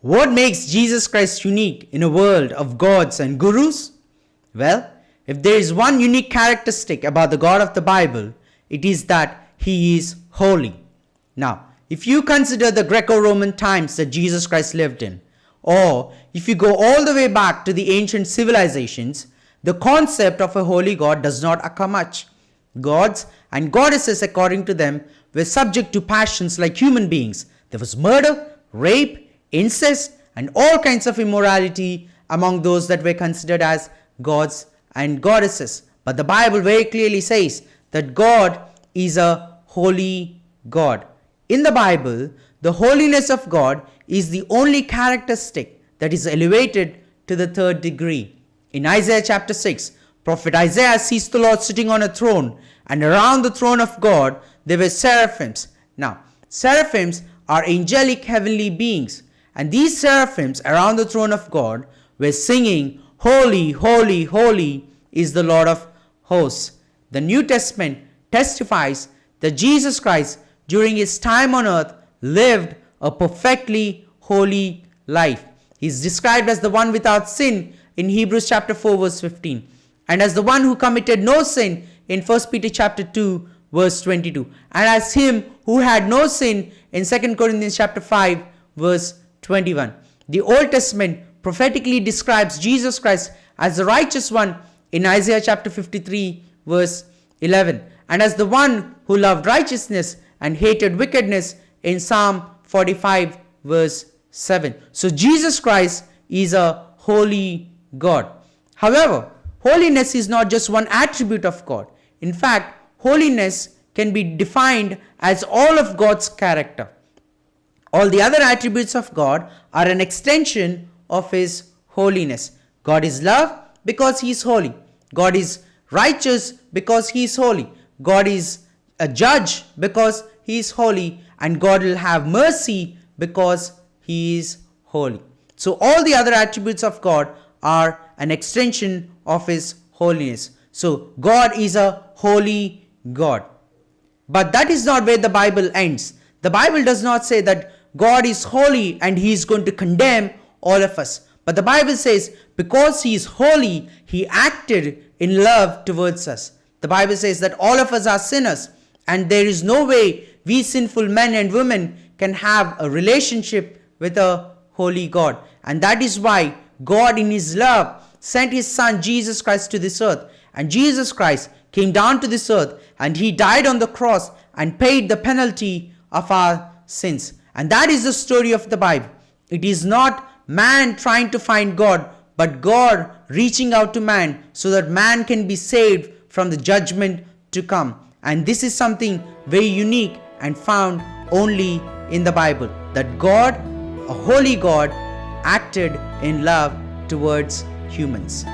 What makes Jesus Christ unique in a world of gods and gurus? Well, if there is one unique characteristic about the God of the Bible, it is that he is holy. Now, if you consider the Greco Roman times that Jesus Christ lived in, or if you go all the way back to the ancient civilizations, the concept of a holy God does not occur much. Gods and goddesses, according to them, were subject to passions like human beings. There was murder, rape, incest, and all kinds of immorality among those that were considered as gods and goddesses. But the Bible very clearly says that God is a holy God. In the Bible, the holiness of God is the only characteristic that is elevated to the third degree. In Isaiah chapter 6, prophet Isaiah sees the Lord sitting on a throne, and around the throne of God there were seraphims. Now, seraphims are angelic heavenly beings and these seraphims around the throne of God were singing, Holy, holy, holy is the Lord of hosts. The New Testament testifies that Jesus Christ, during his time on earth, lived a perfectly holy life. He is described as the one without sin in Hebrews chapter 4 verse 15 and as the one who committed no sin in 1 Peter chapter 2 verse 22 and as him who had no sin in 2 Corinthians chapter 5 verse 21. The Old Testament prophetically describes Jesus Christ as the righteous one in Isaiah chapter 53 verse 11 and as the one who loved righteousness and hated wickedness in Psalm 45 verse 7. So Jesus Christ is a holy God. However, holiness is not just one attribute of God. In fact, holiness can be defined as all of God's character. All the other attributes of God are an extension of His holiness. God is love because He is holy. God is righteous because He is holy. God is a judge because He is holy. And God will have mercy because He is holy. So all the other attributes of God are an extension of His holiness. So God is a holy God. But that is not where the Bible ends. The Bible does not say that God is holy and he is going to condemn all of us. But the Bible says because he is holy, he acted in love towards us. The Bible says that all of us are sinners and there is no way we sinful men and women can have a relationship with a holy God. And that is why God in his love sent his son Jesus Christ to this earth. And Jesus Christ came down to this earth and he died on the cross and paid the penalty of our sins. And that is the story of the Bible. It is not man trying to find God, but God reaching out to man so that man can be saved from the judgment to come. And this is something very unique and found only in the Bible that God, a holy God, acted in love towards humans.